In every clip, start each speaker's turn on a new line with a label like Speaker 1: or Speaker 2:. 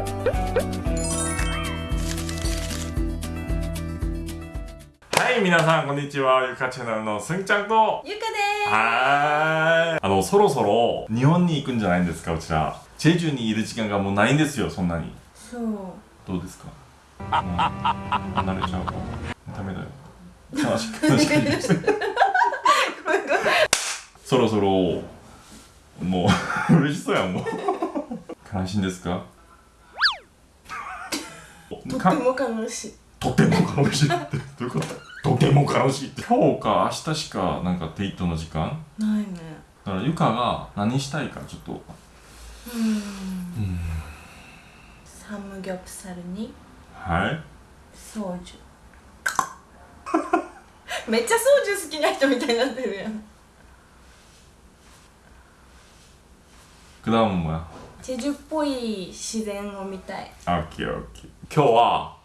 Speaker 1: はい皆さんこんにちは。ゆかチャンネルのすんちゃんと。
Speaker 2: ゆかです。
Speaker 1: はーい。あのそろそろ日本に行くんじゃないんですかうちら。チェジュにいる時間がもうないんですよそんなに。
Speaker 2: そう。
Speaker 1: どうですか？もう離れちゃうダメだよ。悲しい悲しいです。そろそろもう 嬉しそうやんもう。悲しいんですか？
Speaker 2: とても楽しい。
Speaker 1: とても楽しいって。どういうこと？とても楽しいって。今日か明日しかなんかデートの時間？
Speaker 2: ないね。
Speaker 1: だからゆかが何したいかちょっと。
Speaker 2: うん。サムギョプサルに？
Speaker 1: はい。
Speaker 2: ソージュ。めっちゃソージュ好きな人みたいになってるやん。
Speaker 1: 果物や
Speaker 2: チェジュっぽい自然を見たい。
Speaker 1: オッケーオッケー。今日は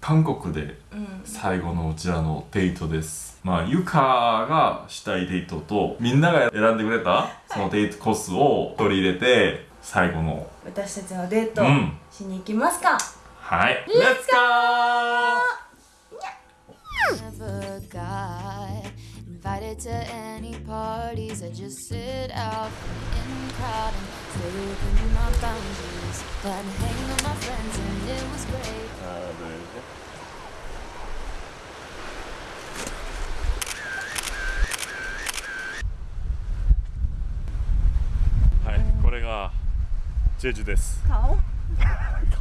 Speaker 1: 韓国で
Speaker 2: うん。
Speaker 1: 最後のうちらのデートです。まあゆかがしたいデートとみんなが選んでくれたそのデートコースを取り入れて最後の
Speaker 2: 私たちのデート
Speaker 1: うん。
Speaker 2: しに行きますか、
Speaker 1: はい。レッツゴー
Speaker 3: invited to any parties. I just sit out in the crowd and stay open to my boundaries. But I'm hanging with my friends and it was great.
Speaker 1: Uh, right, これがジェジュです。
Speaker 2: 顔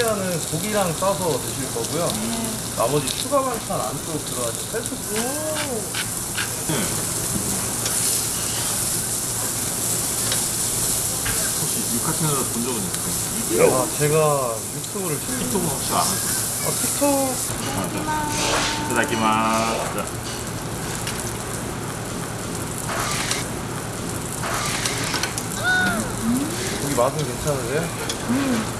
Speaker 4: 파피아는 고기랑 싸서 드실 거고요. 나머지 추가 반찬 안쪽 들어가서 셀프.
Speaker 1: 혹시 육하채널 본 적은 있어요?
Speaker 4: 아, 제가 유튜브를 좀-
Speaker 1: 틱톡은 혹시 안 하세요?
Speaker 4: 아, 틱톡
Speaker 1: 이따다키마스
Speaker 4: 고기 맛은 괜찮은데?
Speaker 1: 음,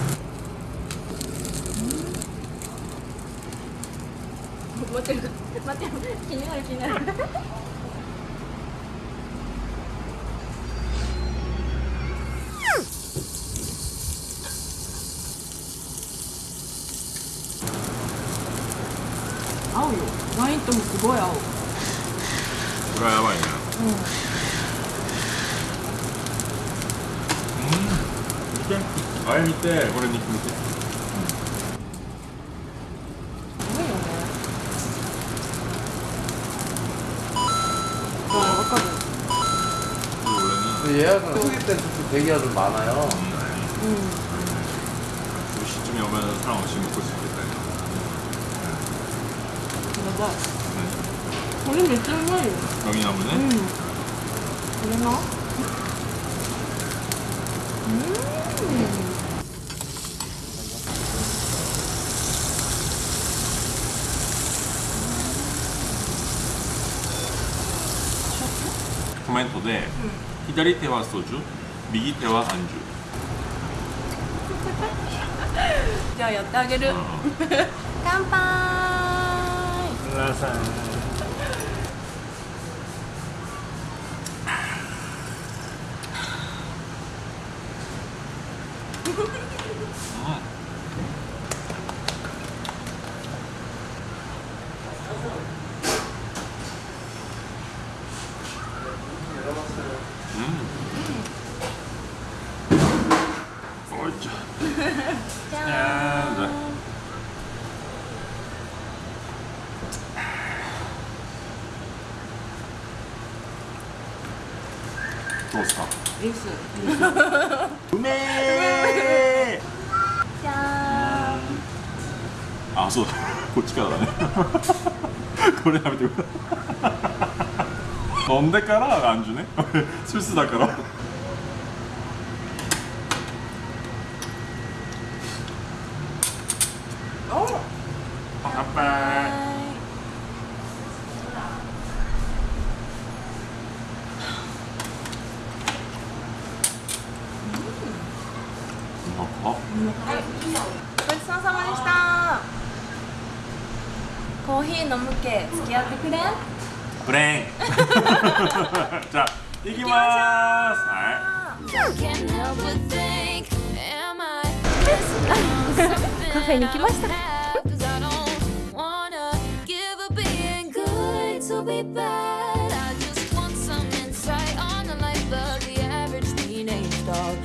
Speaker 2: 待ってる待ってる気になる気になる合うよワインともすごい合う
Speaker 1: これはやばいなうん、うん、見てあれ見て
Speaker 2: これ肉見て。
Speaker 4: 이제 예약을 소개될 때도 대기가 좀 많아요.
Speaker 2: 음.
Speaker 1: 2시쯤에 오면 사람 없이 먹고 싶겠다.
Speaker 2: 맞아. 우리 몇 점을?
Speaker 1: 여기 나무네?
Speaker 2: 응. 왜 나? 음. コメン
Speaker 1: トで、うん、左手はソジュ右手はアンジュ。
Speaker 2: じゃあやってあげる、乾杯。
Speaker 1: 皆さん。どうですか？
Speaker 2: です
Speaker 1: うめえ
Speaker 2: じゃ
Speaker 1: あそうだ。こっちからだね。これやめてくれ飲んでからアンジュね。スイスだからあ
Speaker 2: ごちそうさまでした飲むけ付き合ってくれん？
Speaker 1: じゃあ行きまーす
Speaker 2: カフェに行ました。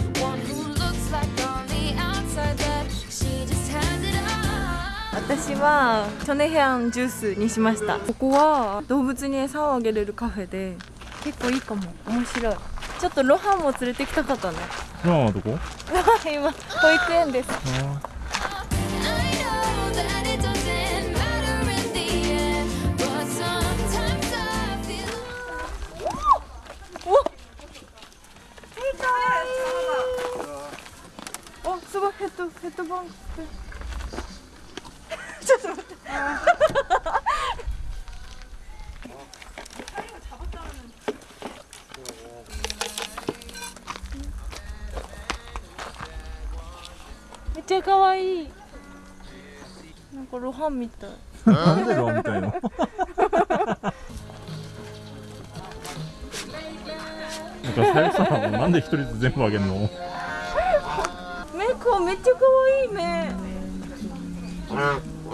Speaker 2: 私はチョネヘアンジュースにしました。ここは動物に餌をあげれるカフェで結構いいかも。面白い。ちょっとロハンも連れてきたかったね。
Speaker 1: い今はどこ？
Speaker 2: ロハン今保育園です.おすごい。ヘッドヘッドバンクめっちゃかわい。いなんかロハンみたい。
Speaker 1: なんでロみたいの？なんかさやさんなんで一人ずつ全部あげるの？
Speaker 2: 目こうめっちゃ可愛い目。ね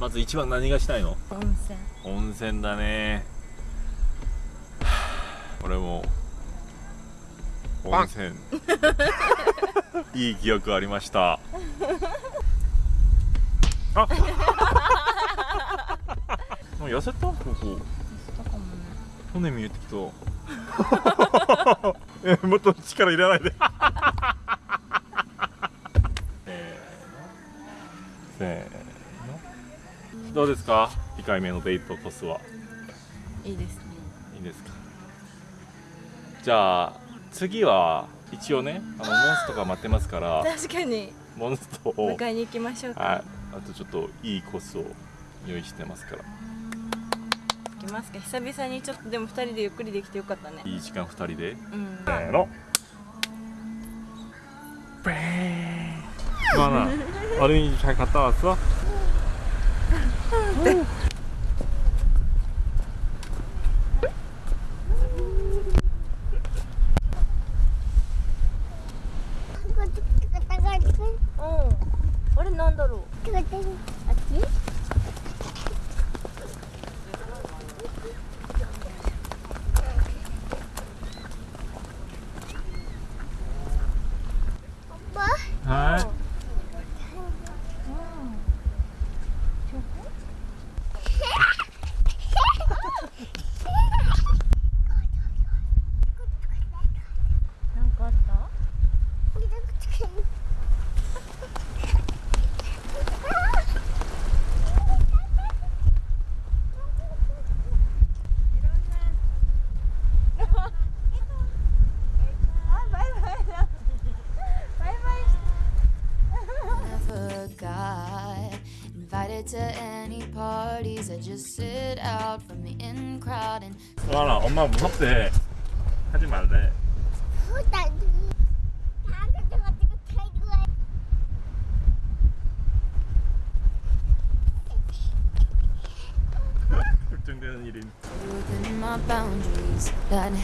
Speaker 1: まず一番何がしたいの？
Speaker 2: 温泉。
Speaker 1: 温泉だね。はあ俺も温泉。いい記憶ありました。あ もう痩せた？ここ。骨見えてきた。えもっと力いらないで。せーの。せーのどうですか2回目のデートトスはい
Speaker 2: いですね
Speaker 1: いいですかじゃあ次は一応ねあのモンストが待ってますから
Speaker 2: 確かに
Speaker 1: モンストを
Speaker 2: 迎えに行きましょうか
Speaker 1: はいあとちょっといいコースを用意してますから
Speaker 2: 行きますか久々にちょっとでも二人でゆっくりできてよかったね
Speaker 1: いい時間2人で
Speaker 2: うん
Speaker 1: せーのベーンまあな어린이집잘갔다왔어
Speaker 2: うん。あれなんだろう？
Speaker 1: はい
Speaker 3: invited to any parties. I just sit out from the in crowd and
Speaker 1: 와라 엄마 무섭대 하지 말래 걱정돼
Speaker 3: within my boundaries. I'd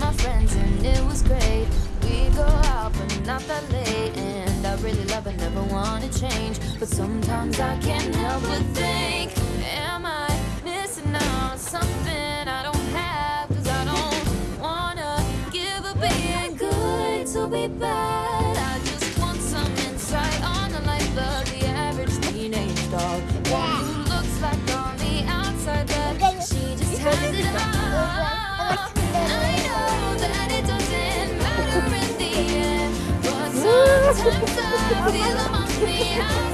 Speaker 3: my friends and it was great. We'd go out, but not that late. And I really love it, never wanna change. But sometimes I can't help but think, am I missing out on something I don't have? Cause I don't wanna give up being good to be bad. I just want some insight on the life of the average teenage dog. Pela mão,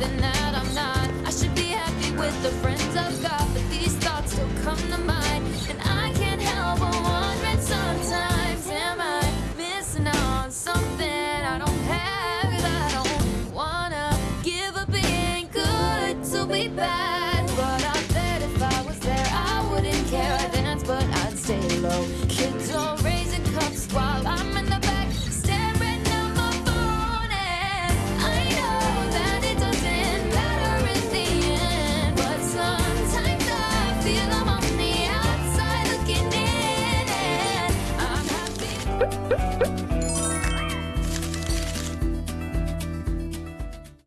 Speaker 3: something that I'm not. I should be happy with the friends I've got, but these thoughts still come to mind. And I can't help but wondering sometimes, am I missing on something I don't have I don't wanna give up being good to be bad? But I bet if I was there, I wouldn't care. I'd dance, but I'd stay low.